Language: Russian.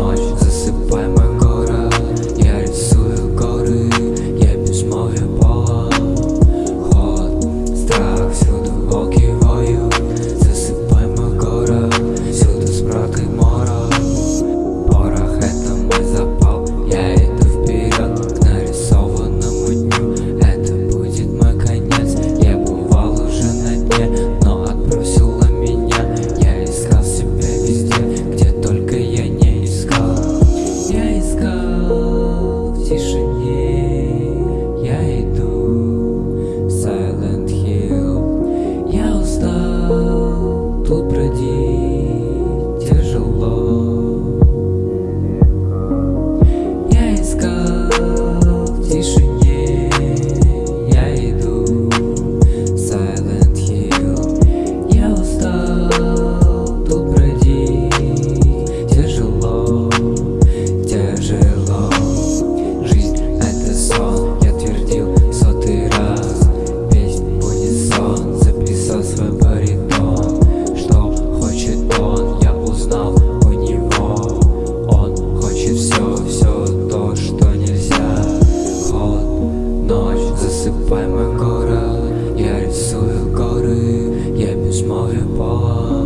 much горы, я рисую горы, я без моря пола.